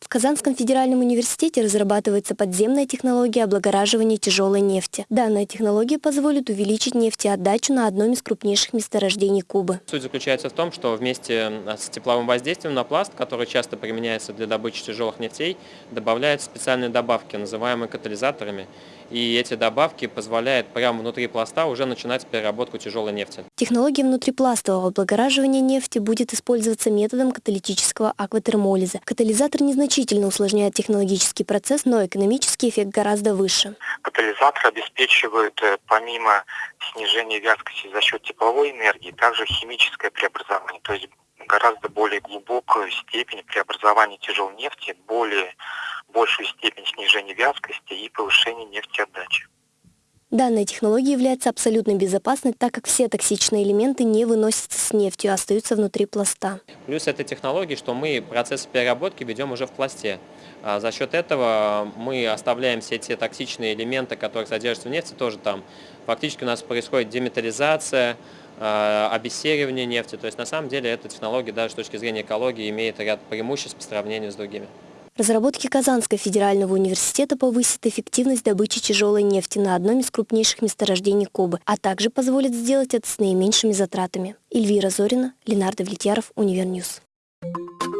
В Казанском федеральном университете разрабатывается подземная технология облагораживания тяжелой нефти. Данная технология позволит увеличить нефтеотдачу на одном из крупнейших месторождений Кубы. Суть заключается в том, что вместе с тепловым воздействием на пласт, который часто применяется для добычи тяжелых нефтей, добавляют специальные добавки, называемые катализаторами. И эти добавки позволяют прямо внутри пласта уже начинать переработку тяжелой нефти. Технология внутрипластового облагораживания нефти будет использоваться методом каталитического акватермолиза. Катализатор незначительно усложняет технологический процесс, но экономический эффект гораздо выше. Катализатор обеспечивает э, помимо снижения вязкости за счет тепловой энергии, также химическое преобразование, то есть гораздо более глубокую степень преобразования тяжелой нефти, более большую степень снижения вязкости и повышения нефтеотдачи. Данная технология является абсолютно безопасной, так как все токсичные элементы не выносятся с нефтью, а остаются внутри пласта. Плюс этой технологии, что мы процесс переработки ведем уже в пласте. А за счет этого мы оставляем все те токсичные элементы, которые содержатся в нефти, тоже там. Фактически у нас происходит деметаллизация, а, обессеривание нефти. То есть на самом деле эта технология даже с точки зрения экологии имеет ряд преимуществ по сравнению с другими. Разработки Казанского федерального университета повысят эффективность добычи тяжелой нефти на одном из крупнейших месторождений Кубы, а также позволят сделать это с наименьшими затратами. Эльвира Зорина, Ленар Давлетьяров, Univer News. Thank you.